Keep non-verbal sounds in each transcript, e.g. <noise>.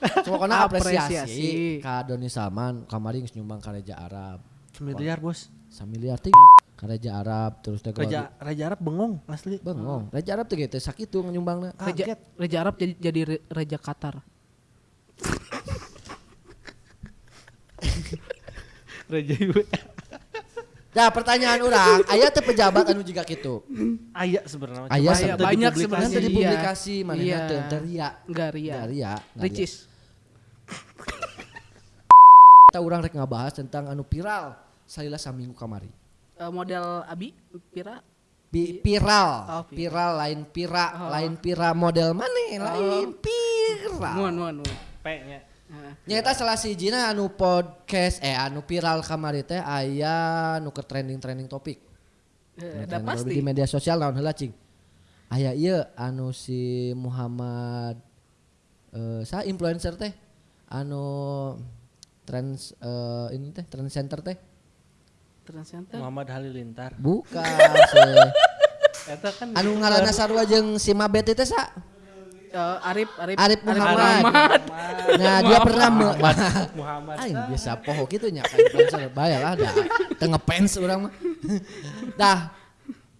pokoknya apresiasi, Apresiasi. ka Doni Salman kamari geus nyumbang ka Raja Arab Miliar bos. samiliar teh Raja Arab terus teh Raja Raja Arab bengong asli. bengong Raja Arab teh gitu sakitu nyumbangna Raja, Raja Arab jadi jadi Raja Qatar. Raja Ibu. Nah pertanyaan orang, ayah teh pejabat anu juga gitu. Aya sebenarnya. Aya Cuma sebenarnya. teu banyak sebenarnya. Nanti Iya. dipublikasi mana Iya. teu ria. Enggak ria. Nggak ria. Ricis. Kita orang rek ngabahas tentang anu viral salila saminggu kamari. Eh, model Abi Pira Pi- viral, Oh, viral. viral lain pira, Oh. lain pira model mana? Lain viral. Nuan nuan nuan. P-nya. Nyata salah sijina anu podcast eh anu viral kamari teh aya nu ke trending-trending topik. eh, Trending Ada topik pasti. di media sosial naon heula cing. Aya ieu anu si Muhammad eh sa influencer teh anu trends eh ini teh trend center teh Trend Center. Muhammad Halilintar. bukan <laughs> si Eta kan anu ngaranna sarua jeung si Mabet teh sa Eh, Arif Arif Arif Muhammad. Nah, dia pernah me Muhammad. <laughs> Aing biasa poho gitu nya kan bayar lah dah. Teu ngefans urang mah. <laughs> Dah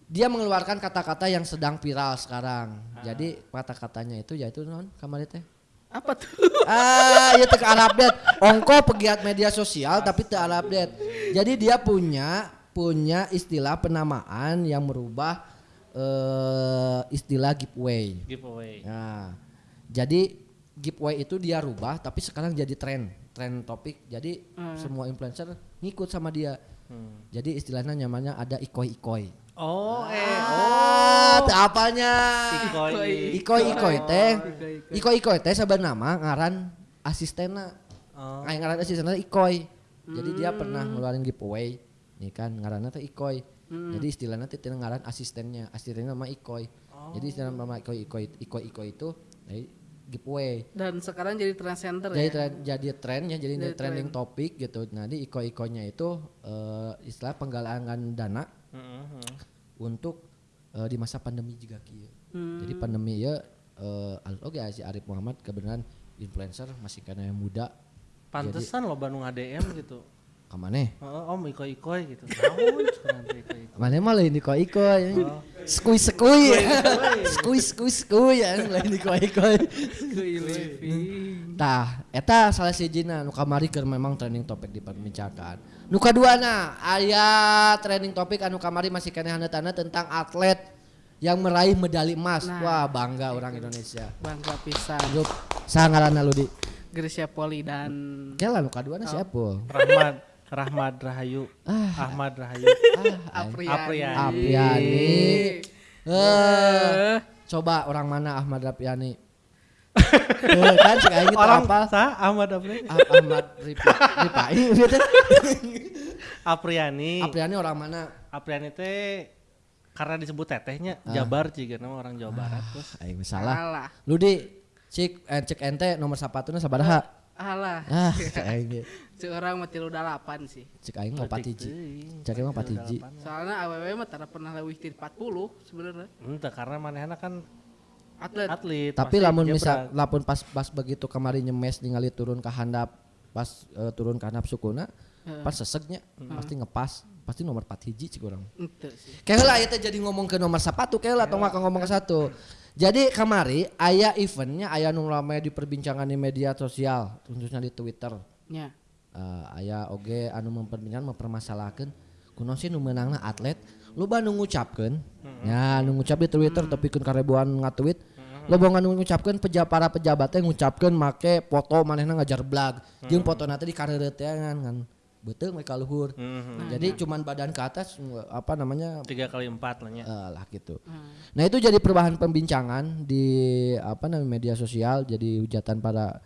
dia mengeluarkan kata-kata yang sedang viral sekarang. Jadi kata-katanya itu yaitu non kamari teh. Apa tuh? Ah, ya teu update. Ongko pegiat media sosial tapi teu update. Jadi dia punya punya istilah penamaan yang merubah eh istilah giveaway. Giveaway. Nah, jadi giveaway itu dia rubah tapi sekarang jadi tren, tren topik. Jadi semua influencer ngikut sama dia. Hmm. Jadi istilahnya namanya ada ikoi-ikoi. Oh, eh, Ah, teu apanya? Ikoi. Ikoi-ikoi teh. Ikoi-ikoi teh sebenarnya nama ngaran asistena. Oh. Ay, ngaran asistena ikoi. Jadi dia pernah ngeluarin giveaway. Nih kan ngaranna teh ikoi. Jadi istilahnya tina ngaran asistennya. Asistennya nama ikoi. Jadi istilah nama ikoi-ikoi ikoi-ikoi itu dari giveaway. Dan sekarang jadi Trend Center jadi ya. tren, jadi trennya jadi Jadi trending topik gitu nah di iko ikonya itu eh, istilah penggalangan dana Heeh. untuk eh, di masa pandemi juga kieu Hmm. jadi pandemi ya eh oke si Arif Muhammad kebenaran influencer masih karena yang muda Pantesan lo Bandung ADM gitu. Kamane Oh, om gitu. Naon cenah teh ikoi. mana mah lain iko iko ya skui skui skui skui skui ya lain iko iko Tah, eta salah sijina nu kamari keur memang trending topik diperbincangkan. Nu kaduana aya trending topik anu kamari masih keneh tanda tentang atlet yang meraih medali emas. Nah. Wah, bangga orang Indonesia. Bangga pisan. Grup sangaranna lu di. Gracia Poli dan Kela nu kaduana siapa? Rahmat Rahmat Rahayu. Ah. Ahmad Rahayu. Ah, Apriani. Apriani. Apriani. Eh, coba orang mana Ahmad Rapiani? Tuh, kan cek aing Orang apa? sah Ahmad Apriani. Ah- Ahmad Ripa, Ripai gitu. <laughs> Apriani. Apriani orang mana? Apriani teh karena disebut tetehnya Ah. Jabar juga nama orang Jawa Barat terus. Aing salah. Alah. Lu di cek eh, cek ente nomor sapatuna sabaraha? Alah. Ah, cek aing ge. Seorang mah tilu dalapan sih. Cek aing mah patiji. Teuing. Cek aing mah patiji. Soalnya AWW mah tara pernah lewih ti 40 sebenarnya. Entah karena manehna kan Atlet. atlet. Tapi lamun misal lapun pas pas begitu kemarin nyemes ningali turun ke handap pas eh, turun ke handap sukuna pas seseknya pasti ngepas pasti nomor 4 hiji cik orang. Kayak lah itu jadi ngomong ke nomor sepatu kayak lah atau nggak ngomong ke satu. Jadi kamari ayah eventnya ayah nu rame di perbincangan di media sosial khususnya di Twitter. Nya. Eh, aya oge anu memperbincangkan mempermasalahkan kuno sih nu menangna atlet loba nu ngucapkeun. Ya nu ngucap di Twitter tapi kan karebuan ngatweet. Loba nu ngucapkeun peja para pejabat teh ngucapkeun make foto manehna ngajar blag. Jeung fotona teh dikareureteangan kan beuteung we ka luhur. Mhm. jadi cuman badan ke atas nge- apa namanya? Tiga kali empat lah nya. eh, lah gitu. Nah itu jadi perubahan pembincangan di apa namanya media sosial jadi hujatan para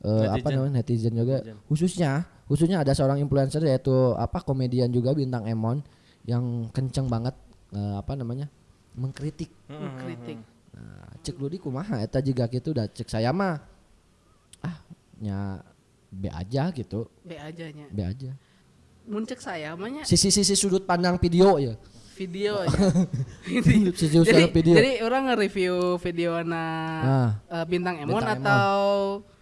eh, apa Netizen. namanya netizen juga khususnya khususnya ada seorang influencer yaitu apa komedian juga bintang Emon yang kenceng banget eh, apa namanya mengkritik Kritik. nah, cek lu di kumaha eta juga gitu dah cek saya mah ah nya B aja gitu B aja nya. B aja Muncek saya mah nya sisi-sisi sudut pandang video ya video <laughs> <laughs> aja. sisi sudut jadi, pandang video jadi orang nge-review video na Ah. eh, bintang Emon Bintang Emon.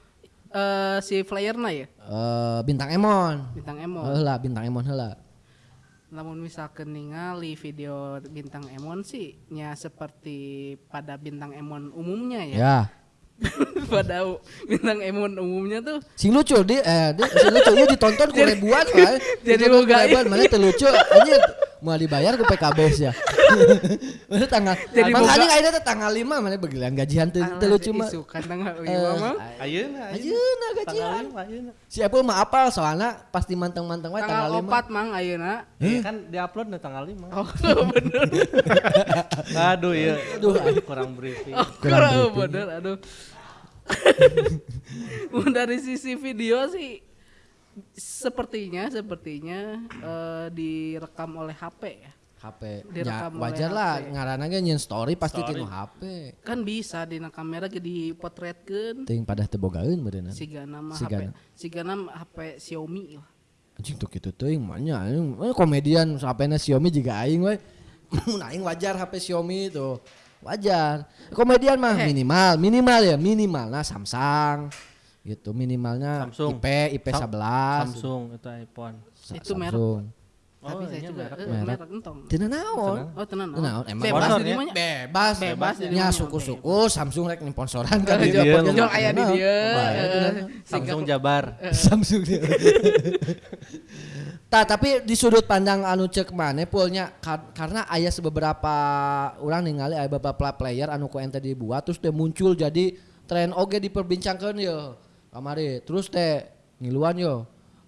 Eh si flyerna ya Eh, bintang Emon. bintang Emon Heula bintang Emon heula. namun misalkan ningali video bintang Emon sih nya seperti pada bintang Emon umumnya ya Ya. <laughs> pada bintang Emon umumnya tuh Sing lucu di eh di, sing lucu ieu ditonton ku <laughs> ribuan kan. <laughs> jadi boga ribuan mana teu lucu anjir mau dibayar ku PKB ya. <laughs> Mana tanggal Jadi anjing ayeuna teh tanggal 5 mana begilan gajian teu teu lucu mah. isukan tanggal Eh, lima mah Ayeuna, Ayeuna Tanggal gajian. lima, ayeuna. Si Apple mah apal soalnya pasti manteng-manteng wae tanggal tanggal 5. opat mang ayeuna Iya kan diupload nih tanggal 5. oh <laughs> bener <laughs> Aduh iya. Aduh. kurang briefing. oh Kurang bener aduh dari sisi video sih sepertinya sepertinya eh, direkam oleh HP ya HP. Ya, Direkam wajar lah ge nyeun story pasti Story. tinu HP. kan bisa di kamera ge dipotretkeun Teuing pada teu bogaeun beureunan. siga nama Sigana. HP sigana HP Xiaomi lah Anjing tuh gitu teuing mah nya eh, komedian HP-na Xiaomi juga aing we. <laughs> Mun aing wajar HP Xiaomi itu. Wajar. Komedian mah Eh. minimal, minimal ya, minimal nah Samsung gitu minimalnya Samsung. IP IP 11 Samsung itu iPhone. Sa- Itu merek. Samsung. tapi saya iya, juga merek. eh, Merek. merek entong Tina naon? oh tenan Teu naon, emang bebas di ya? Bebas, Bebas di Ya suku-suku Samsung rek sponsoran kan Jual- di Iya, jual aya di dia bae, eh, teu naon. Samsung Jabar. <laughs> Samsung dia. Tah tapi di sudut pandang anu cek mana pulnya kar- karena aya beberapa orang ningali aya beberapa player anu ku ente dibuat terus teh muncul jadi tren oge diperbincangkan yo kamari. Terus teh ngiluan yo.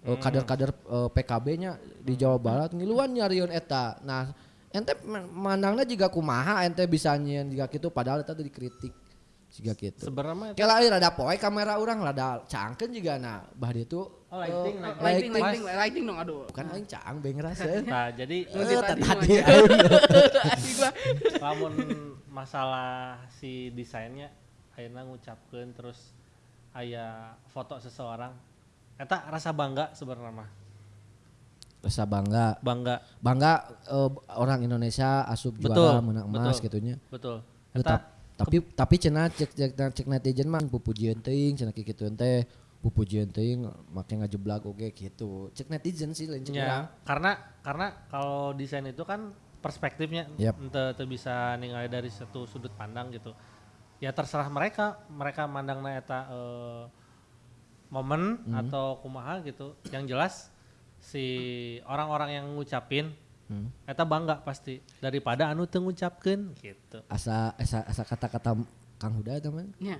Eh, kader-kader eh, PKB-nya di Jawa Barat ngiluan nyariun eta. Nah ente mandangna juga kumaha ente bisa nyieun juga gitu padahal eta teh dikritik juga gitu Sebenarnya euy rada poe kamera orang rada cangkeun juga nah bah dia tuh Oh, lighting, eh, lighting. lighting. Lighting. lighting lighting dong aduh. Bukan aing cang beng rasa <laughs> Nah, jadi tadi tadi lamun masalah si desainnya ayeuna ngucapkeun terus aya foto seseorang eta rasa bangga sebenarnya mah rasa bangga bangga bangga eh, orang Indonesia asup Betul, juara menang emas betul. gitunya betul eta tap- tapi tapi cenah cek cek cek netizen mah pupujian teuing cenah kitu teh pupujian teuing make ngajeblak oge gitu cek netizen sih lain. Ya, karena karena kalau desain itu kan perspektifnya Yap. ente ente bisa ningali dari satu sudut pandang gitu. Ya terserah mereka, mereka mandangna eta eh, momen Hmm. atau kumaha gitu. Yang jelas si orang-orang yang ngucapin Hmm. eta bangga pasti daripada anu teu ngucapkeun gitu. asa asa asa kata-kata Kang Huda teman Nya.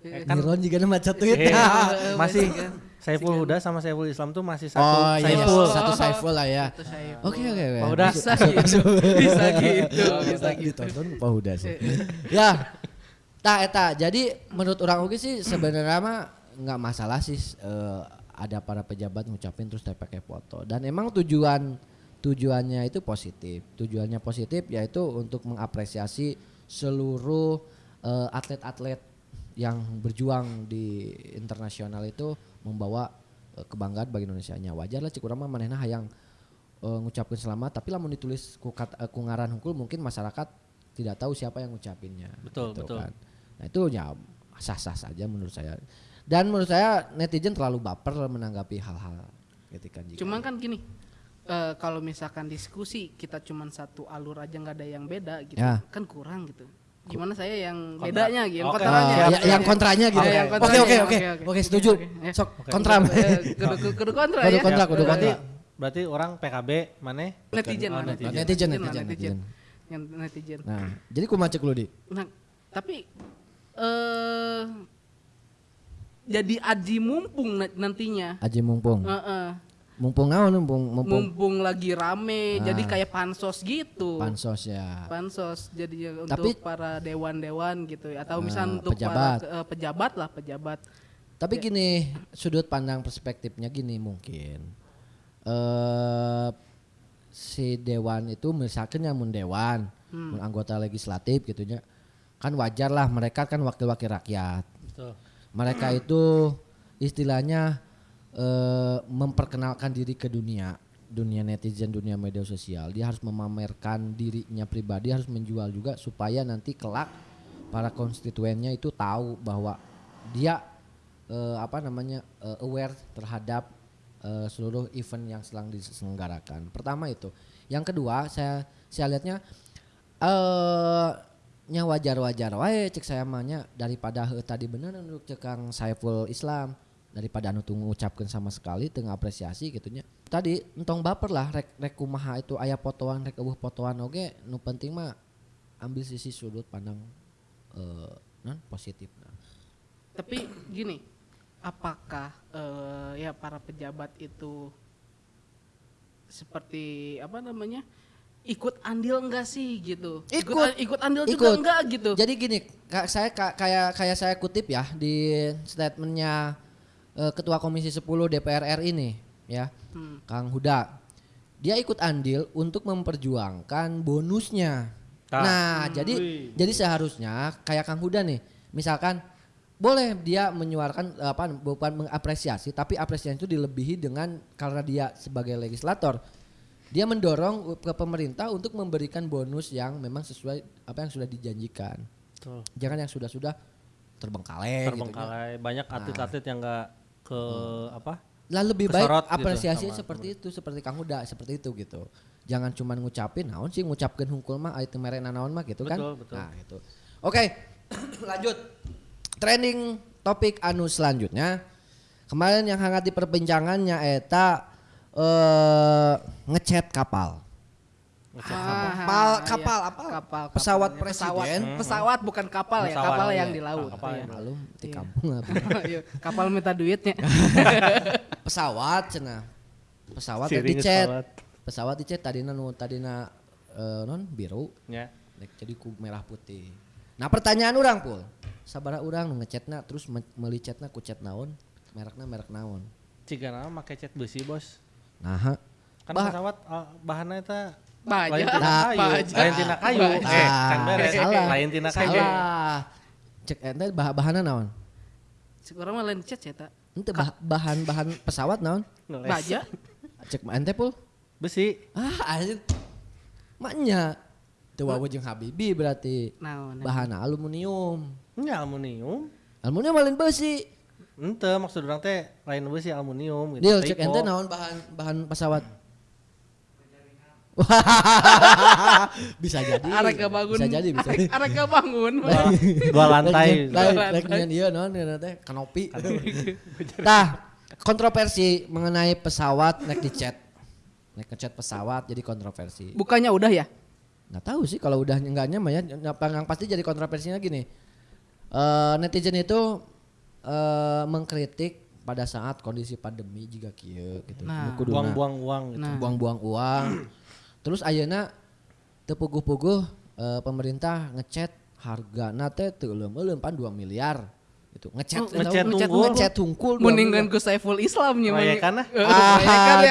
Eh, kan Niron juga nama tweet Eh, masih masih kan. Saiful Huda sama Saiful Islam tuh masih satu oh iya Saiful. satu Saiful lah ya. Oke oke oke. Pak Huda. Bisa gitu. <laughs> Bisa gitu. Bisa gitu. Ditonton Pak Huda sih. <laughs> ya. Tah eta. Jadi menurut orang oke sih sebenarnya mah nggak masalah sih eh, ada para pejabat ngucapin terus pakai foto. Dan emang tujuan tujuannya itu positif. Tujuannya positif yaitu untuk mengapresiasi seluruh eh, atlet-atlet yang berjuang di internasional itu membawa eh, kebanggaan bagi Indonesia nya wajar lah cik urang mah manehna hayang eh, ngucapin selamat tapi lamun ditulis ku, kat, eh, ku ngaran hungkul mungkin masyarakat tidak tahu siapa yang ngucapinnya Betul, betul. kan. Nah itu ya sah-sah saja menurut saya dan menurut saya netizen terlalu baper menanggapi hal-hal ketika jika Cuman kan gini, eh, kalau misalkan diskusi kita cuman satu alur aja nggak ada yang beda gitu, Ya. kan kurang gitu. Gimana saya yang Kontra. bedanya gitu, yang kontranya. Oh, ya, yang kontranya gitu. Oke, yang Oke oke oke, oke setuju. Sok Oke. kontra. Eh, kudu, kudu, kudu kontra Kudu ya. kontra, kudu Eh, berarti kontra. berarti orang PKB mana? Netizen, Oh, netizen. Netizen, netizen, netizen. Yang netizen. Nah, jadi kumaha cek lu di? Nah, tapi eh jadi aji mumpung na- nantinya. Aji mumpung. Heeh. Mumpung naon mumpung mumpung Mumpung lagi rame, Ah. jadi kayak pansos gitu. pansos ya. pansos jadi Tapi- untuk para dewan-dewan gitu ya atau Ah, misalnya untuk pejabat. para eh, pejabat lah pejabat Tapi gini, sudut pandang perspektifnya gini mungkin. Eh si dewan itu misalkan yang mun dewan, mun anggota legislatif gitu nya. Kan wajar lah mereka kan wakil-wakil rakyat. Betul. Mereka itu istilahnya eh memperkenalkan diri ke dunia, dunia netizen, dunia media sosial. Dia harus memamerkan dirinya pribadi, harus menjual juga supaya nanti kelak para konstituennya itu tahu bahwa dia eh, apa namanya eh, aware terhadap eh, seluruh event yang sedang diselenggarakan. Pertama itu. Yang kedua saya saya lihatnya eh nya wajar-wajar wae cek saya mahnya daripada tadi bener untuk cek Kang Saiful Islam daripada anu tuh ngucapkeun sama sekali teu apresiasi gitunya. Tadi entong baper lah rek rek kumaha itu aya fotoan rek eueuh fotoan oge nu penting mah ambil sisi sudut pandang eh non positif nah. Tapi gini, apakah eh, ya para pejabat itu seperti apa namanya ikut andil enggak sih gitu? Ikut. ikut andil juga Ikut. enggak gitu? Jadi gini, ka- saya ka- kayak kayak saya kutip ya di statementnya eh, Ketua Komisi 10 DPR RI ini, ya, Hmm. Kang Huda. Dia ikut andil untuk memperjuangkan bonusnya. Tah. Nah, jadi Wih. jadi seharusnya kayak Kang Huda nih, misalkan boleh dia menyuarakan eh, apa bukan mengapresiasi, tapi apresiasi itu dilebihi dengan karena dia sebagai legislator dia mendorong ke pemerintah untuk memberikan bonus yang memang sesuai apa yang sudah dijanjikan. Betul. Jangan yang sudah-sudah terbengkalai, gitu. Terbengkalai banyak atlet-atlet yang enggak ke apa? Lah lebih baik gitu apresiasi sama seperti itu, seperti Kang Huda, seperti itu gitu. Jangan cuma ngucapin, naon sih ngucapkeun hungkul mah aya teu merena naon mah gitu kan. Betul, betul. Nah, gitu. Oke. <clears throat> lanjut. Trending topik anu selanjutnya. Kemarin yang hangat diperbincangannya eta eh ngechat kapal. Kapal, Ah, kapal iya. apa? Kapal, Pesawat kapalnya. presiden. Pesawat, pesawat bukan kapal ya, Pesawat, kapal iya. yang di laut. Kapal Iya. yang di Malum di Iya. kampung apa. <laughs> Iya, kapal minta duitnya. <laughs> <laughs> pesawat cenah. Pesawat Siring di chat. pesawat. Pesawat di chat tadina nu tadina eh, non biru Ya. Jadi ku merah putih. Nah pertanyaan orang pul, sabara orang nu ngechatna terus me- meuli chatna ku chat naon, merekna merek naon. Ciga nama make cat besi, Bos. Nah. Kan Bah- pesawat uh, bahannya Baja. lain tina kayu, baja. lain tina kayu. Eh, kan beres. salah. Lain tina kayu. Salah. Cek ente bah bahanna naon? Sekarang mah lain chat ya tak. Ente bah- bahan-bahan pesawat naon? Baja. Cek ente pul. Besi. Ah, anjir. Maknya. Teu wawu jeung Habibi berarti. Naon. Bahan aluminium. Nya aluminium. Aluminium lain besi. Ente maksud orang teh lain besi aluminium gitu. Deal cek ente naon bahan bahan pesawat. <laughs> bisa jadi. <laughs> Arek bangun. Bisa jadi bisa. Arek arek bangun. Dua, lantai. Lain iya iya teh kanopi. Tah, kontroversi mengenai pesawat naik di chat. Naik ke chat pesawat jadi kontroversi. Bukannya udah ya? Nggak tahu sih kalau udah enggaknya mah ya yang pasti jadi kontroversinya gini. Eh netizen itu eh mengkritik pada saat kondisi pandemi jika kieu gitu. Nah. Buang-buang uang gitu. Nah. buang-buang uang. <clears throat> Terus ayeuna teu puguh-puguh eh, pemerintah ngechat harga teh teu euleum-euleum pan 2 miliar gitu. Ngechat Oh, ngechat tahu, tunggul. ngechat tungkul. dua Mendingan ku Saiful Islam nya ya kan, ah?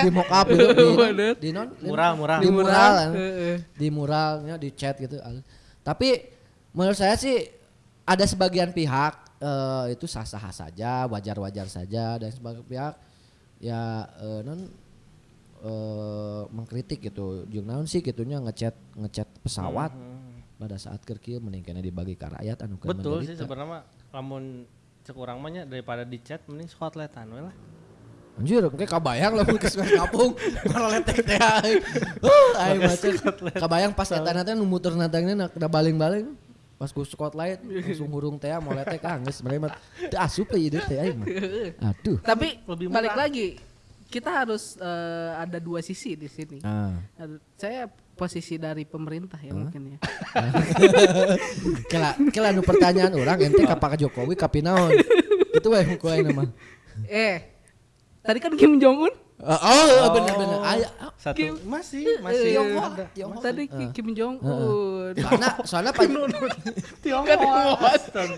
di mock up di, Bener. di non Mural, mural. di mural. Heeh. di muralnya di chat gitu. Tapi menurut saya sih ada sebagian pihak eh, itu sah-sah saja, wajar-wajar saja dan sebagian pihak ya eh, non eh, mengkritik gitu. Jeung naon sih gitunya ngechat ngechat pesawat pada saat kerkil meningkatnya dibagi ke rakyat anu Betul sih sebenarnya lamun cek urang mah nya daripada di chat mending skotletan we lah. Anjir, kayak kabayang lah ke sungai kapung, malah <laughs> letek teh. Uh, aing macet. Kabayang pas eta nanti nu muter natangnya nak da baling-baling. Pas ku spotlight langsung hurung teh mau ah geus mereka mah teu asup ya ide teh mah. Aduh. Tapi Lebih balik lagi, kita harus eh, ada dua sisi di sini. Ah. Ada- Saya posisi dari pemerintah ya mungkin ya. <laughs> Kela kela nu pertanyaan orang ente ka Pak Jokowi ka pinaon? Itu we ku mah. Eh, tadi kan Kim Jong Un. Oh, oh bener bener. Aya Satu Kim- masih masih Tionghoa, ada. Tionghoa. Tadi Ki- Kim Jong Un. Soalnya soalnya Pak <laughs> Kan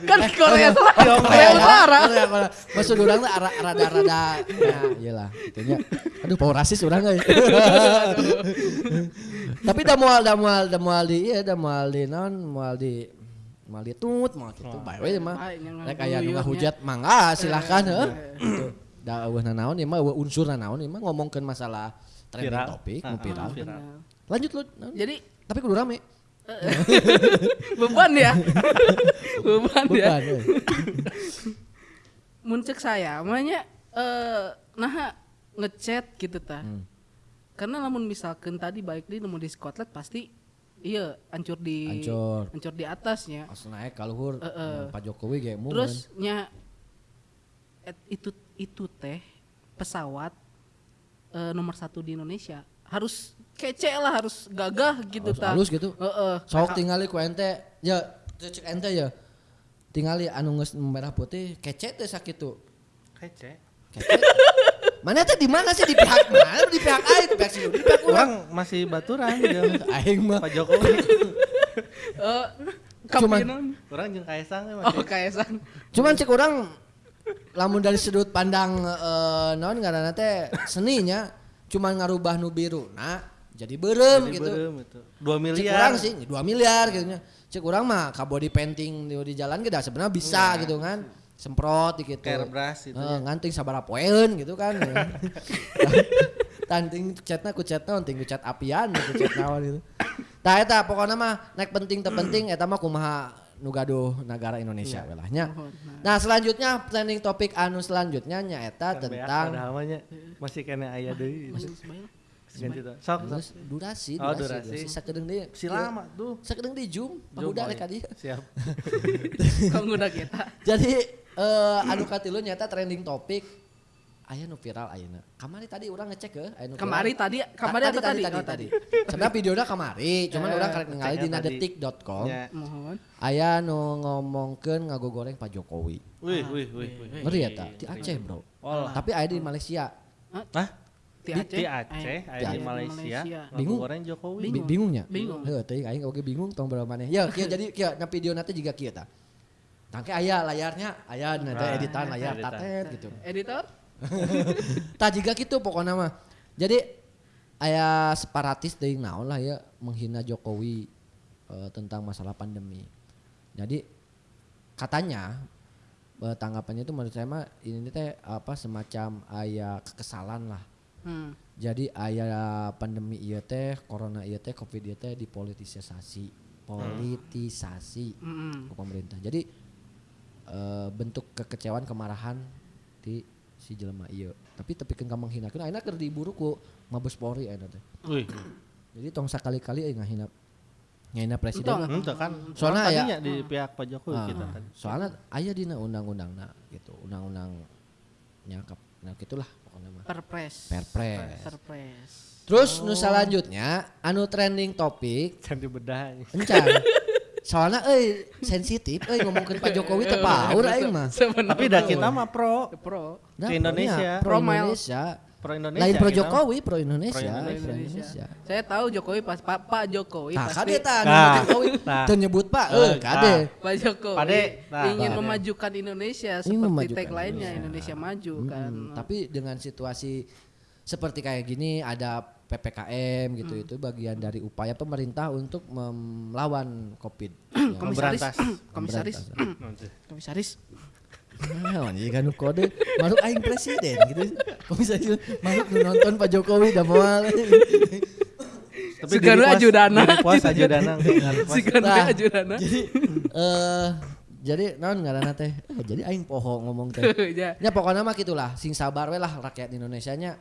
kan Korea Selatan, Korea Utara. Korea, Korea. Maksud orang tuh ara- rada-rada ya iyalah itunya. Aduh power rasis orang euy. <laughs> Tapi da moal da moal da moal di iya da moal di naon moal di moal di tut moal gitu bae we mah. Bae, nya Rek aya nu ngaguyurnya. ngahujat mangga silahkan heuh. Da eueuh naon ieu mah eueuh unsur naon ieu mah ngomongkeun masalah trending Viral. topik Ah, nu ah, viral. viral. Lanjut lu. naon? Jadi Tapi kudu rame. <laughs> <laughs> beban ya. beban ya. Beban. euy. <laughs> muncul saya makanya eh nah ngechat gitu tah Hmm. karena namun misalkan tadi baik di nemu di Scotland pasti iya hancur di Hancur. hancur di atasnya Pas naik ka luhur Eh, eh. Pak Jokowi ge momen. terus nya itu itu teh pesawat eh, nomor satu di Indonesia harus kece lah harus gagah gitu Harus tah halus gitu. Heeh. Sok tingali ku ente ya cek ente ya. Tingali anu geus merah putih kece teh sakitu. Kece. Kece. Mana teh di mana sih di pihak mana? Di pihak aing, di pihak si di pihak. Orang masih baturan jeung Aing mah Pak Jokowi. Eh, Cuman-. Orang jeung Kaisang ya oh kaisang Cuman cek orang lamun dari sudut pandang eh naon ngaranna teh seninya cuman ngarubah nu biru nah jadi berem Jadi gitu. berem itu. 2 Cek miliar. orang sih 2 miliar gitu. Cek orang mah ka body painting di, di jalan da sebenarnya bisa gitu kan. Semprot gitu. Airbrush itu Eh, nganting sabara poeun gitu kan. <laughs> Tanting chatna ku chatna ting ku chat apian ku chat naon gitu. Tah eta pokoknya mah naik penting terpenting eta mah kumaha nu gaduh negara Indonesia Iya. yeah. nya. Nah, selanjutnya planning topik anu selanjutnya nyaeta Kan tentang padahal mah nya masih kena aya deui. Ganti tuh. Sok. Terus durasi, Oh, durasi, durasi. durasi. Sakedeung deui. Si lama tuh. Sakedeung di Zoom, Zoom, pahuda oh rek iya. Siap. <laughs> udah kita Jadi eh anu katilu nyata trending topik aya nu viral ayeuna. Kamari tadi orang ngecek ke aya nu kemari viral. tadi kemari Ta- apa tadi tadi Oh, tadi. <laughs> Sebenarnya videonya kamari, cuman orang karek ningali ngeceknya dina tadi. detik.com. Ya. mohon Aya nu ngomongkeun ngagogoreng Pak Jokowi. Wih, wih, wih, wih. Ngeri ya ta? Di Aceh, Bro. Olah. Tapi aya di Malaysia. Hah? di Di, Aceh di Aceh, Eh, aya di di Malaysia, Bingung. goreng Jokowi. Bi- Bingungnya? Bingung. Heuh, teuing aing oge bingung tong berapa maneh. Ya, kieu jadi kieu na video nanti juga kieu ta. Tangke aya layarnya, aya nanti editan layar tatet gitu. editor <laughs> tak juga gitu pokoknya mah. Jadi aya separatis dari naon lah ya menghina Jokowi eh, tentang masalah pandemi. Jadi katanya eh, tanggapannya itu menurut saya mah ini teh apa semacam aya kekesalan lah. Hmm. jadi aya pandemi iya teh corona iya teh covid iya teh dipolitisasi. Politisasi Mm-mm. ke pemerintah. Jadi eh, bentuk kekecewaan kemarahan di si jelema iya. Tapi tapi kan kamu menghinakan akhirnya keur diburu ku mabes polri akhirnya teh jadi tong sekali-kali euy ngahina ngahina presiden itu kan. Soalnya tadinya di pihak Pak Jokowi Ah, kita tadi. soalnya aya dina undang-undangna gitu undang-undang nyakap nah gitulah pokoknya mah. Perpres. Perpres. Perpres. Terus nu selanjutnya anu trending topik Candi bedah. encan soalnya euy sensitif euy ngomongkeun Pak Jokowi <laughs> teh paur aing mah Tapi dah kita mah pro. pro Nah, Ke Indonesia. Pro. Indonesia. Pro Indonesia. Lain pro kita. Jokowi, pro Indonesia. Pro Pro Indonesia. Saya tahu Jokowi pas Pak Pak Jokowi Nah, pasti kade Nah, nah, Jokowi nah. nyebut Pak, Eh, eh kade. Pak Jokowi Pade, nah, ingin Pade. memajukan Indonesia Ingin seperti memajukan tagline-nya Indonesia. Indonesia maju kan Mm, tapi dengan situasi seperti kayak gini ada PPKM gitu Hmm. itu bagian dari upaya pemerintah untuk melawan Covid. <clears throat> Ya. komisaris <clears throat> komisaris <clears throat> komisaris Nah, ini kan kode makhluk aing presiden gitu. Komisaris nu nonton Pak Jokowi da moal. Tapi repost- ajudana. repost ajudana. di repost. si kan Nah, ajudana Jadi eh jadi naon ngaranna teh? Eh, jadi aing poho ngomong teh. <laughs> ya Ya pokoknya mah gitulah, sing sabar we lah rakyat Indonesia nya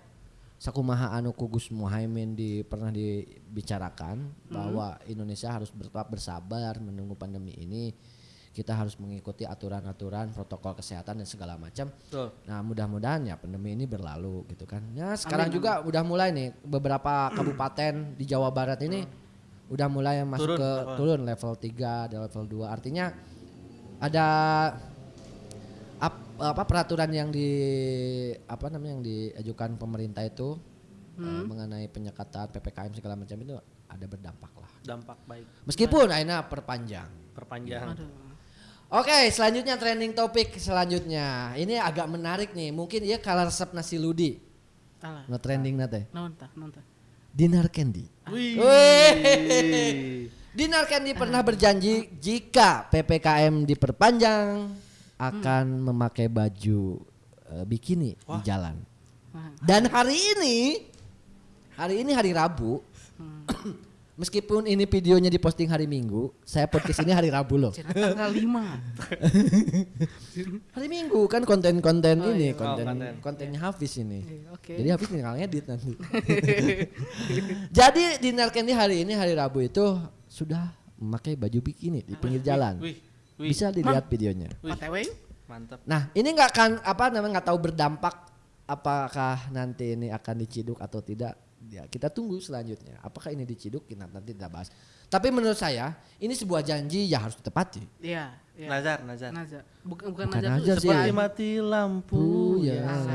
sakumaha anu ku Gus Muhaimin di pernah dibicarakan bahwa Indonesia harus tetap bersabar menunggu pandemi ini. Kita harus mengikuti aturan-aturan protokol kesehatan dan segala macam. Nah, mudah-mudahan ya pandemi ini berlalu gitu kan. Ya, sekarang juga udah mulai nih beberapa <clears throat> kabupaten di Jawa Barat ini udah mulai masuk Turun, ke apa? turun level 3 dan level 2. Artinya ada apa peraturan yang di apa namanya yang diajukan pemerintah itu eh, mengenai penyekatan PPKM segala macam itu ada berdampak lah. Dampak baik. Meskipun akhirnya perpanjang. Perpanjangan. Oke, selanjutnya trending topik selanjutnya. Ini agak menarik nih. Mungkin dia kalah resep nasi ludi. alah No trending nate. naon tah Dinar Candy. Wih. Wih. <laughs> Dinar Candy pernah berjanji jika PPKM diperpanjang akan memakai baju eh, bikini di jalan. Dan hari ini hari ini hari Rabu <clears throat> Meskipun ini videonya diposting hari Minggu, saya podcast ini hari Rabu loh. Tanggal 5. <laughs> Hari Minggu kan konten-konten Oh, ini, iya. konten Oh, konten. kontennya Hafiz ini. Iya, Oke. Jadi Hafiz tinggal ngedit nanti. <laughs> <laughs> Jadi Dinar Candy hari ini hari Rabu itu sudah memakai baju bikini di pinggir jalan. Wih, wih, Bisa dilihat videonya. wih. OTW. Mantap. Nah, ini nggak akan apa namanya nggak tahu berdampak apakah nanti ini akan diciduk atau tidak. Ya, kita tunggu selanjutnya. Apakah ini diciduk kita nanti kita bahas. Tapi menurut saya ini sebuah janji ya harus ditepati. Iya, iya. Nazar, nazar. Nazar. Bukan bukan, Bukan Nazar. Nazar. Seperti seperti mati lampu. Oh, ya. Biasa.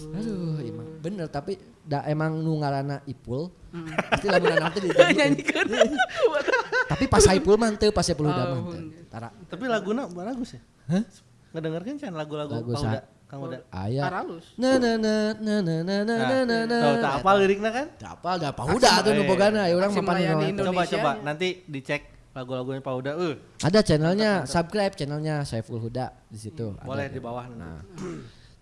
Aduh, emang bener tapi da emang nu ngaranna Ipul. Mm. Pasti lamun nanti di <laughs> Nyanyikan. Tapi pas Saipul mah teu pas Saipul udah mah. Tara. Tapi laguna bagus ya. Hah? Ngedengarkan kan lagu-lagu Lagu Uda, Kang Uda. Aya. Aralus. Na na na na na na na Nah, na na. tahu tak apa liriknya kan? Da apa udah tuh nu bogana ya urang Aksi mah pan melayani nu- Indonesia. Coba coba nanti dicek lagu-lagunya Pak Uda. Uh, Ada channelnya, subscribe channelnya Saiful Huda di situ. ada. boleh di bawah. Nah.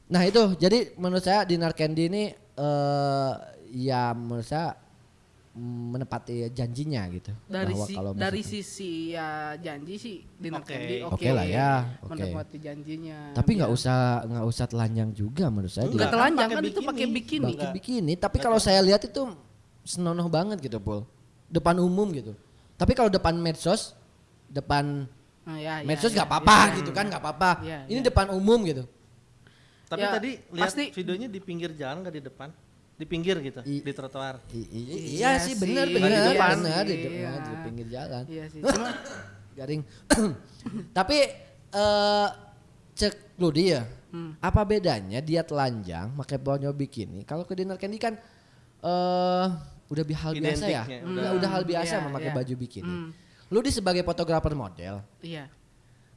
Nah itu jadi menurut saya Dinar Candy ini eh ya menurut saya menepati janjinya gitu. Dari Bahwa si, kalau dari sisi ya janji sih Dinar Oke. Candy oke. Lah ya, oke. Menepati janjinya. tapi nggak Biar- usah nggak usah telanjang juga menurut saya. Enggak. Nggak Dia telanjang pakai kan itu pakai bikini. pakai bikini. Tapi kalau saya lihat itu senonoh banget gitu Pul. Depan umum gitu. Tapi kalau depan medsos, depan Nah, ya, ya, medsos ya, nggak apa-apa ya. gitu kan nggak apa-apa. Iya, Ini depan umum gitu. Tapi Ya, tadi lihat pasti- videonya di pinggir jalan nggak di depan? Di pinggir gitu, I- di trotoar. I- i- Iya iya sih benar benar iya benar di sih, depan iya. di pinggir jalan. Iya sih. <laughs> Cuma Garing. <coughs> Tapi eh cek lu dia. Hmm. Apa bedanya dia telanjang pakai baju bikini? Kalau ke dinner candy kan eh udah bi- hal biasa ya. Udah, udah. udah hal biasa iya, memakai iya. baju bikini. Hmm. Lu di sebagai fotografer model, iya.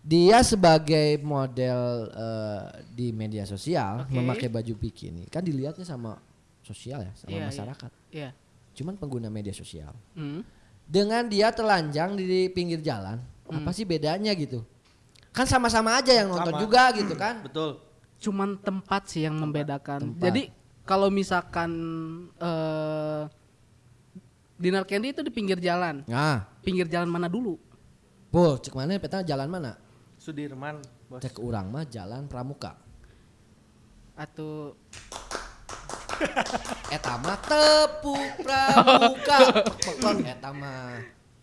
dia sebagai model eh, di media sosial Oke. memakai baju bikini kan dilihatnya sama sosial ya, sama Iya, iya. masyarakat. Iya. Cuman pengguna media sosial. Hmm. dengan dia telanjang di pinggir jalan Hmm. apa sih bedanya gitu kan sama-sama aja yang nonton Sama. juga gitu kan <clears throat> Betul. Cuman tempat sih yang membedakan. Tempat. Jadi kalau misalkan eh Dinar Candy itu di pinggir jalan. nah Pinggir jalan mana dulu? Pul, cek mana peta jalan mana Sudirman, bos. cek urang mah jalan pramuka Atau <laughs> eta mah tepuk pramuka Pekon <laughs> eta mah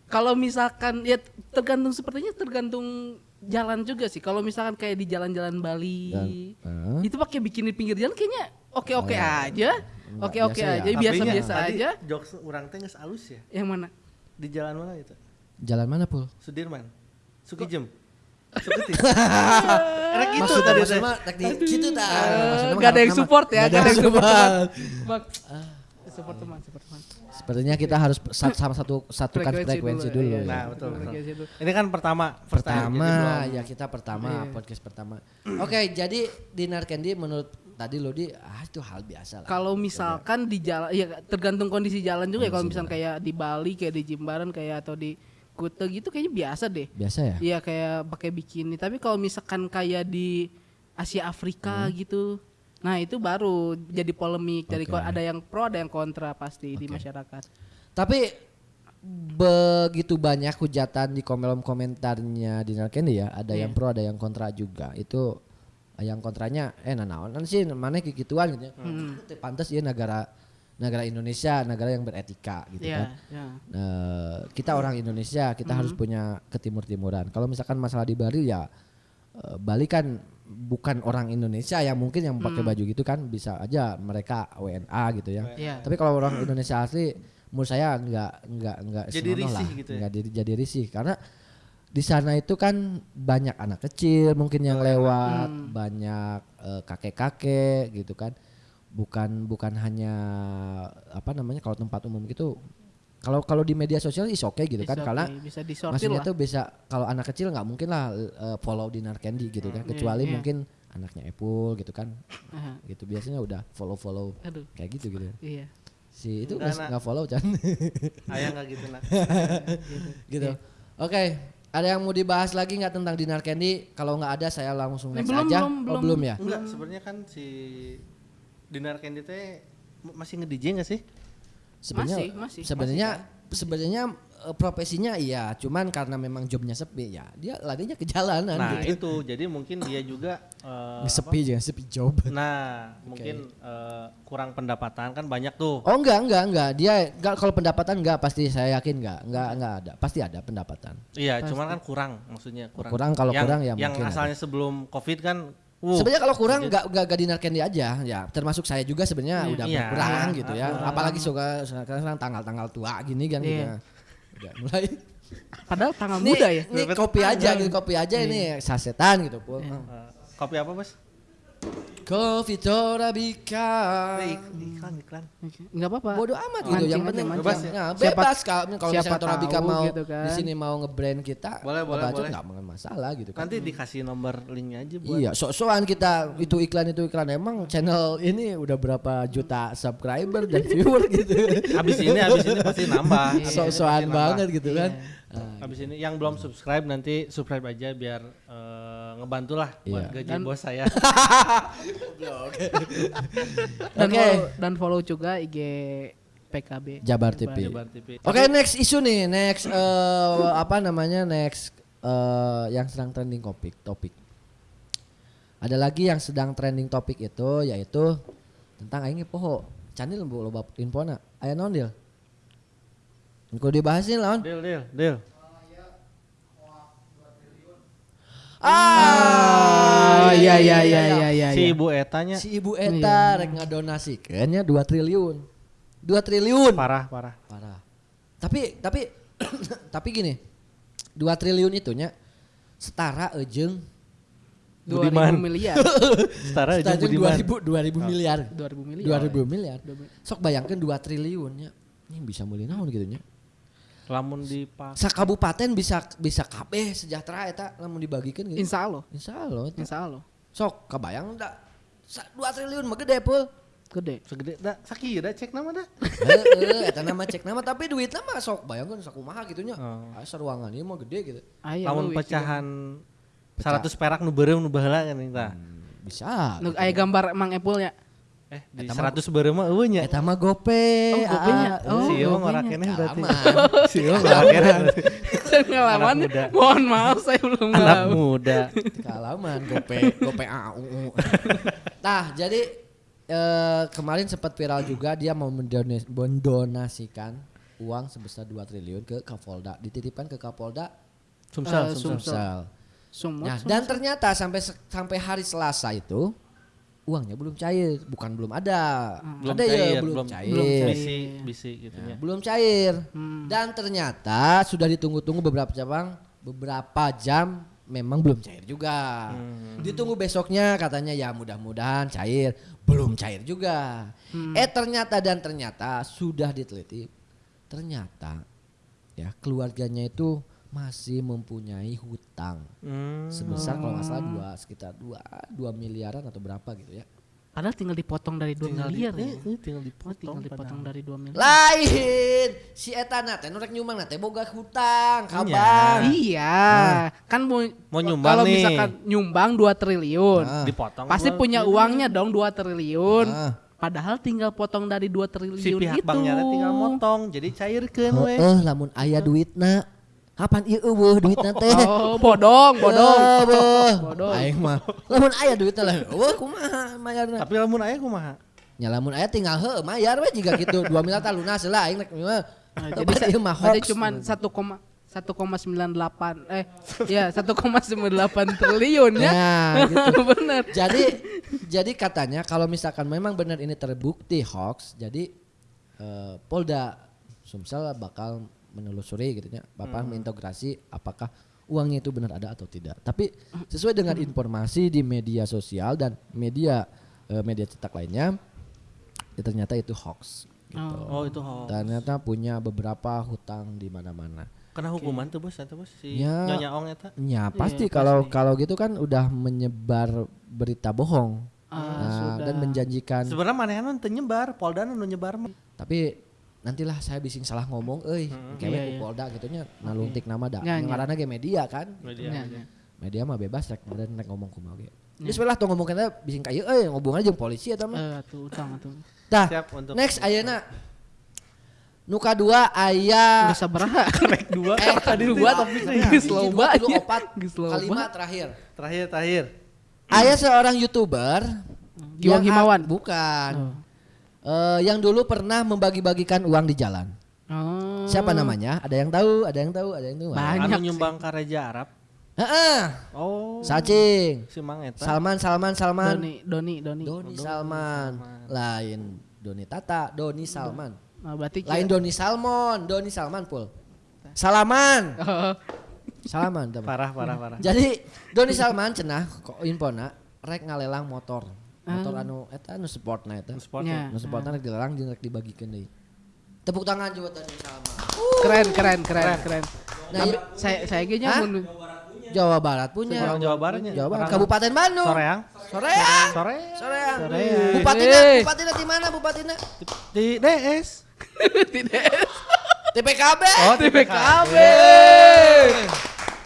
kalau misalkan ya tergantung sepertinya tergantung jalan juga sih. Kalau misalkan kayak di jalan-jalan Bali Dan- itu pakai bikini pinggir jalan kayaknya oke-oke aja. Enggak, Oke-oke biasa ya. aja, Tapi biasa-biasa tadi aja. Jokes orang teh geus alus ya. Yang mana? Di jalan mana itu? jalan mana pul Sudirman. Sukijem. Erek <laughs> gitu maksud tadi maksud teh. mah rek di gitu tah Maksudnya mah Gak ada yang support ya, nggak gak ada yang support. support. Bang, support teman, support teman. sepertinya kita harus sa- sama satu satukan frekuensi dulu, iya, ya. Nah, betul. Ini kan pertama, first time, pertama ya kita pertama Iya. podcast pertama oke jadi dinar candy menurut tadi lo di ah itu hal biasa lah Kalau misalkan di jalan, ya tergantung kondisi jalan juga ya. Kalau misalkan kayak di Bali, kayak di Jimbaran, kayak atau di Kute gitu, kayaknya biasa deh. biasa ya Iya kayak pakai bikini. Tapi kalau misalkan kayak di Asia Afrika Hmm. gitu, nah itu baru jadi polemik. Jadi Oke. ko- ada yang pro, ada yang kontra pasti di masyarakat. tapi begitu banyak hujatan di kolom komentarnya dinar candy ya ada yang Iya. pro ada yang kontra juga itu yang kontranya eh nah naon sih mana kikituan gitu ya Hmm. Pantas ya negara negara Indonesia negara yang beretika gitu Iya, kan iya. Eh, kita orang Indonesia kita harus punya ketimur-timuran. Kalau misalkan masalah di Bali ya eh, Bali kan bukan orang Indonesia yang mungkin yang pakai baju gitu kan bisa aja mereka WNA gitu ya. Iya. Tapi kalau orang Indonesia asli menurut saya nggak nggak nggak Jadi risih lah. gitu ya? Nggak jadi jadi risih karena di sana itu kan banyak anak kecil mungkin yang lewat, banyak eh, kakek-kakek gitu kan. Bukan bukan hanya apa namanya kalau tempat umum gitu kalau kalau di media sosial is oke gitu kan It's karena okay, bisa disortir maksudnya lah. tuh bisa kalau anak kecil nggak mungkin lah eh, follow Dinar Candy gitu kan kecuali iya. mungkin anaknya Apple gitu kan Aha. gitu biasanya udah follow follow Aduh, kayak gitu gitu iya. si itu Enggak, nggak follow kan <laughs> Ayah nggak gitu nak. <laughs> gitu oke ada yang mau dibahas lagi nggak tentang Dinar Candy kalau nggak ada saya langsung Ini next belum, aja belum, oh belum. belum ya Enggak, sebenarnya kan si Dinar Candy teh masih nge-DJ nggak sih? sebenarnya Masih, masih, sebenarnya sebenarnya eh, profesinya iya cuman karena memang jobnya sepi ya dia larinya ke jalanan Nah gitu itu jadi mungkin dia juga eh, sepi aja sepi job? Nah <laughs> mungkin eh, kurang pendapatan kan banyak tuh. oh enggak enggak enggak dia enggak kalau pendapatan enggak pasti saya yakin enggak enggak enggak ada pasti ada pendapatan Iya cuman kan kurang maksudnya kurang. Kurang, kalau yang, kurang ya Yang mungkin ada. asalnya sebelum covid kan. Uh, sebenarnya kalau kurang enggak enggak enggak dinarkan dia aja ya termasuk saya juga sebenarnya udah Iya. berkurang gitu ya Kurang. apalagi suka sekarang tanggal-tanggal tua gini kan gitu Iya. ya. udah mulai Padahal tanggal Nih, muda ya. Ini kopi aja gitu, kopi aja ini sasetan gitu, eh, kopi apa bos? Kopi Torabika. Iklan iklan. Enggak apa-apa. Bodoh amat gitu, Mancing yang penting mancing. bebas, ya, Siapa- bebas kalau kalau siapa misalnya Torabika mau gitu kan. di sini mau nge-brand kita, Boleh, boleh, boleh. nggak nggak masalah gitu kan. Nanti dikasih nomor linknya aja buat. Iya, sok-sokan kita itu iklan itu iklan emang channel ini udah berapa juta subscriber dan viewer gitu. Habis ini habis ini pasti nambah. Sok-sokan banget gitu kan. Habis ini yang belum subscribe nanti subscribe aja biar eh, ngebantu lah buat Iya. gaji Dan- bos saya. <laughs> Dan Oke. follow, dan follow juga IG PKB. Jabar TV. Jabar TV. Oke, next isu nih, next eh, apa namanya? Next eh, yang sedang trending topik, topik. Ada lagi yang sedang trending topik itu yaitu tentang aing poho. Canil bu loba infona. Aya naon deal? Engko dibahasin lawan. Deal deal deal. Ah, iya iya iya iya iya. si iya. ibu etanya Si ibu eta rek ngadonasikeunnya 2 triliun. 2 triliun. parah parah. Parah. Tapi tapi <coughs> tapi gini. 2 triliun itunya setara ejeng 2000 Budiman. miliar. <laughs> Setara ejeng Budiman. 2000 2000 miliar. 2000 miliar. 2000 miliar. Sok bayangkan 2 triliunnya. Ini bisa meuli naon gitu nya. Lamun dipak Sakabupaten bisa bisa kabeh sejahtera eta lamun dibagikeun gitu. Insya Allah. Insyaallah. eta. Insya Allah. Sok kabayang da 2 triliun mah gede pul. Gede. segede da sakira cek nama dah. Heeh, eta nama cek nama tapi duitnya mah sok bayangkeun sakumaha gitu nya. Oh. Asa ruangan ieu mah gede gitu. Lamun leuwih pecahan 100 perak nu beureum nu baheula kan eta. Hmm, bisa. Nu aya gambar Mang Epul ya. Eh di Eta mah- 100 beureum mah eueuh nya. Eta mah gope. Oh, gopenya. ah, Oh, si ieu ngora keneh berarti. Si ieu ngora keneh. Pengalaman. Mohon maaf saya belum Anak muda. <laughs> Kalaman gope gope AU. <laughs> Nah, jadi eh, kemarin sempat viral juga dia mau mendonasikan uang sebesar 2 triliun ke Kapolda, dititipkan ke Kapolda Sumsel, Eh, sumsel. Sumsel. Sumsel. Sumut. Nah, dan ternyata sampai sampai hari Selasa itu uangnya belum cair, bukan belum ada. Belum ada cair, ya belum, belum- cair. belum cair. Bisi, bisi gitu Ya, ya. belum cair. Hmm. Dan ternyata sudah ditunggu-tunggu beberapa jam, beberapa jam memang belum cair juga. Hmm. Ditunggu besoknya katanya ya mudah-mudahan cair, belum cair juga. Eh ternyata dan ternyata sudah diteliti, ternyata ya keluarganya itu masih mempunyai hutang Hmm. sebesar kalau nggak salah dua sekitar dua dua miliaran atau berapa gitu ya. Padahal tinggal dipotong dari 2 Tinggal di- miliar ya. eh, eh, tinggal Oh, dipotong. tinggal dipotong padahal. dari 2 miliar. Lain si eta na teh nu rek nyumbang na teh boga hutang Iya. kabar. Iya, kan mau, Mau nyumbang kalau nih. misalkan nyumbang 2 triliun. Nah. Dipotong. Pasti punya uangnya dong 2 triliun. Ah. Padahal tinggal potong dari 2 triliun si pihak itu. banknya teh tinggal motong jadi cairkeun we. Heeh, lamun aya duitna. Kapan ieu eueuh duitna teh? <laughs> Oh, bodong, bodong. Bodong. Aing mah lamun aya duitna lah. Eueuh kumaha mayarna? Tapi lamun aya kumaha? Nya lamun aya tinggal heuh mayar we jiga kitu <laughs> 2 miliar tah lunas heula aing rek mah. Nah, Jadi ieu mah hoax. cuman 1, 1,98 eh ya 1,98 triliun ya. Ya, gitu. <laughs> Bener. jadi jadi katanya kalau misalkan memang benar ini terbukti hoax, jadi eh, Polda Sumsel bakal menelusuri gitu ya, Bapak mengintegrasi apakah uangnya itu benar ada atau tidak. Tapi sesuai dengan informasi di media sosial dan media eh, media cetak lainnya, ya ternyata itu hoax. Gitu. Oh itu hoax. Ternyata punya beberapa hutang di mana-mana. Kena hukuman tuh bos, eta bos si Ya. Nyonya Ong eta. Ya pasti Iya, kalau pasti. kalau gitu kan udah menyebar berita bohong Ah, Nah, sudah. dan menjanjikan. Sebenarnya manehna teu nyebar, Polda nu nyebar. Tapi nantilah saya bising salah ngomong, euy, kewe Iya, ku iya. Polda gitunya naluntik nama da. Ya, ya. Ngaranna ge media kan. Media. Ya, ya. Media mah bebas rek meureun rek ngomong kumaha ge. Geus we lah tuh ngomong kita bising ka ieu euy ngobongan jeung polisi eta mah. Eh, tuh utang tuh. Tah, Siap untuk next ayeuna Nu kadua aya Geus sabaraha? Karek <laughs> dua. eh tadi dua dua. tapi Geus loba tilu nya. opat Geus loba. kalima terakhir. Terakhir terakhir. Aya seorang YouTuber Giwang Himawan. Bukan. Oh. Eh, yang dulu pernah membagi-bagikan uang di jalan. Oh. Siapa namanya? Ada yang tahu, ada yang tahu, ada yang tahu. Banyak Anu nyumbang ke Raja Arab. Heeh. Oh. Sacing. Si Mang Eta. Salman, Salman, Salman. Doni, Doni, Doni. Doni Salman. Lain Doni Tata, Doni Salman. Nah, berarti Lain Doni Salmon, Doni Salman pul. Salaman. Salaman teman. Parah parah parah. Jadi Doni Salman cenah kok infona rek ngalelang motor. Motor anu eta anu sportna eta. Sport. Ya. Anu sportna rek dilelang jeung rek dibagikeun deui. Tepuk tangan buat Doni Salman. keren, keren, keren, keren. Nah, iya. saya saya ge mun Jawa Barat punya. Orang Jawa Baratnya. Jawa Barat Kabupaten Bandung. Soreang. Soreang. Soreang. Soreang. Soreang. Bupatinya, Eh. bupatinya di mana bupatinya? Di DS. tidak TPKB. Oh, PKB.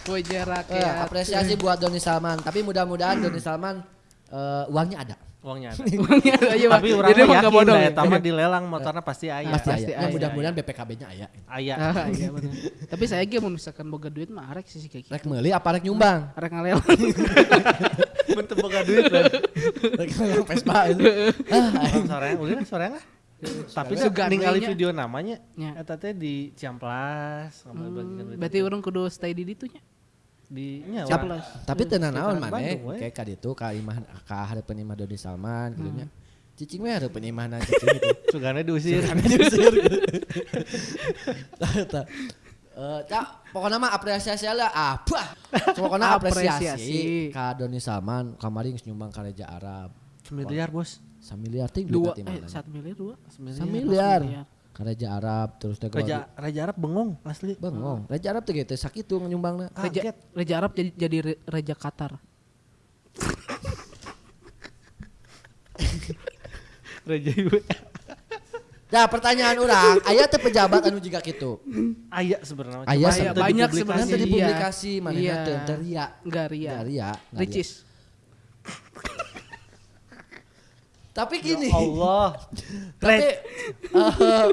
Puja Eh, rakyat. apresiasi buat Doni Salman. Tapi mudah-mudahan Doni Salman eh, uangnya ada. Uangnya ada. <laughs> Uangnya ada aja, Pak. Tapi orang Jadi yakin bodong ya? eta mah dilelang motornya pasti aya. Pasti, pasti ada. Ya, mudah-mudahan BPKB-nya aya. Aya. Ah, iya <laughs> bener. Tapi saya ge mun misalkan boga duit mah arek sih kayak gitu. Rek meuli apa rek nyumbang? Arek ngalelang. <laughs> Bentuk boga duit lah. rek ngalelang Vespa. itu. Ah, lah Soreang lah. Tapi ningali nya. video namanya, Nya. eta teh di Ciamplas, duit. Berarti orang kudu stay di ditu nya. Di nya. Tapi tenan naon maneh kayak ka ditu ka imah ka hareupeun imah Doni Salman gitu nya. Cicing we hareupeun imahna cicing gitu. <laughs> Sugana diusir. Karena diusir. <laughs> Tah. Eh, Cak, pokoknya mah apresiasi lah apa? Pokoknya <laughs> apresiasi, ka Doni Salman kamari geus nyumbang ka Raja Arab. Miliar bos. Samiliar ting Dua eh satu miliar dua. Samiliar. Raja Arab terus teh Raja Raja Arab bengong asli. bengong. Raja Arab teh gitu sakitu nyumbangna. Reja, Kaget. Reja Arab jadi jadi Reja Qatar. <laughs> Raja Iwe. Nah, pertanyaan orang, aya teh pejabat anu juga gitu. Aya sebenarnya. Aya Cuma sebenarnya. teu banyak sebenarnya. Nanti dipublikasi mana Iya. teu ria. Enggak ria. Nggak ria, nggak ria. Ricis. Tapi gini, Ya Allah. <laughs> tapi <laughs> eh,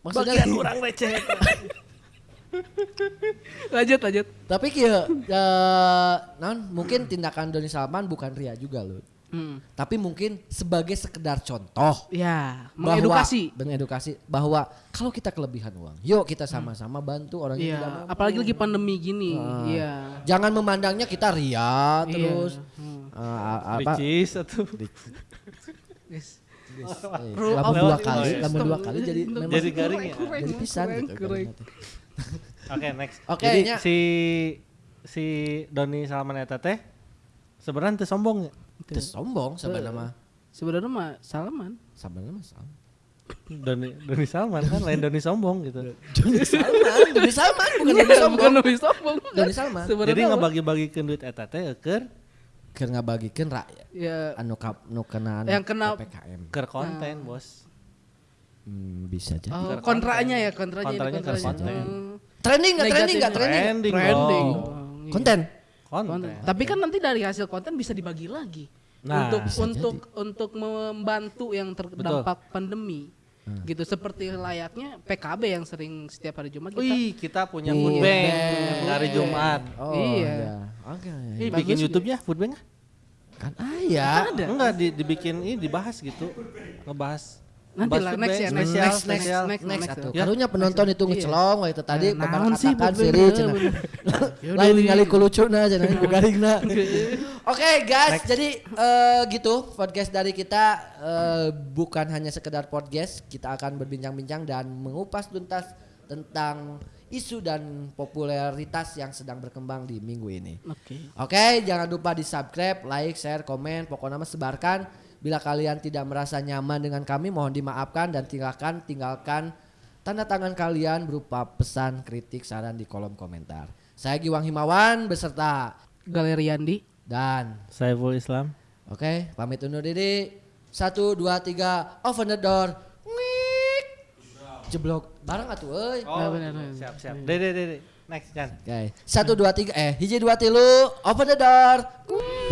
maksudnya Bagian orang receh. <laughs> Lanjut lanjut. tapi kieu eh, non mungkin tindakan Doni Salman bukan ria juga loh. Hmm. Tapi mungkin sebagai sekedar contoh Ya, bahwa- mengedukasi. mengedukasi bahwa kalau kita kelebihan uang, yuk kita sama-sama bantu orang yang tidak Iya, mampu. apalagi lagi pandemi gini. Ah. Iya. Jangan memandangnya kita ria terus Iya. Hmm. eh, apa Ricis atau Guys. Of dua kali, lama iya. dua kali jadi memang Jadi garing ya? jadi pisan gitu. Teh. Oke, next. Oke, Jadi nya. si si Doni Salman eta teh sebenarnya teu sombong ya. Teu sombong sebenarnya mah. Sebenarnya mah Salman. Sebenarnya mah sama. Doni Doni Salman kan lain Doni sombong gitu. Doni Salman, Doni Salman bukan Doni Bukan sombong. lebih sombong. Doni Salman. Jadi ngebagi-bagikeun duit eta teh keur Keur ngabagikeun rakyat ya anu kap nu kena anu Yang kena- PPKM. keur konten, Bos. Hmm, bisa jadi. oh, kontranya ya, kontranya, Kontranya kontranya. konten. Hmm. Trending enggak trending enggak trending? Trending, Trending. iya. Konten. Konten. Konten. Tapi kan nanti dari hasil konten bisa dibagi lagi. Nah, untuk untuk untuk membantu yang terdampak pandemi. Hmm. Gitu seperti layaknya PKB yang sering setiap hari Jumat kita. Wih, kita punya Iya. food bank Bank. hari Jumat. Oh Iya. iya. Oke. Ih, Bagus bikin. YouTube-nya food bank Kan aya. Enggak di, dibikin ini dibahas gitu. Ngebahas Nanti ngebahas lah food next ya, next, next, next, next, Next next, atuh. ya. Karunya penonton itu ngecelong we itu tadi Nah, bapak katakan siri cenah. Lain ningali ku lucuna cenah ku garingna. <laughs> Oke guys, jadi eh, gitu podcast dari kita eh, bukan hanya sekedar podcast, kita akan berbincang-bincang dan mengupas tuntas tentang isu dan popularitas yang sedang berkembang di minggu ini. Oke. Oke, jangan lupa di subscribe, like, share, komen, pokoknya mah sebarkan. Bila kalian tidak merasa nyaman dengan kami, mohon dimaafkan dan tinggalkan tinggalkan tanda tangan kalian berupa pesan, kritik, saran di kolom komentar. Saya Giwang Himawan beserta Galeri Andi. dan Saiful Islam. oke pamit undur diri. Satu, dua, tiga, open the door. Jeblok bareng atuh euy. Oh, bener, bener. siap siap. Dede dede. Next Jan. Oke. Satu, dua, tiga, eh hiji dua tilu, open the door. Ngik.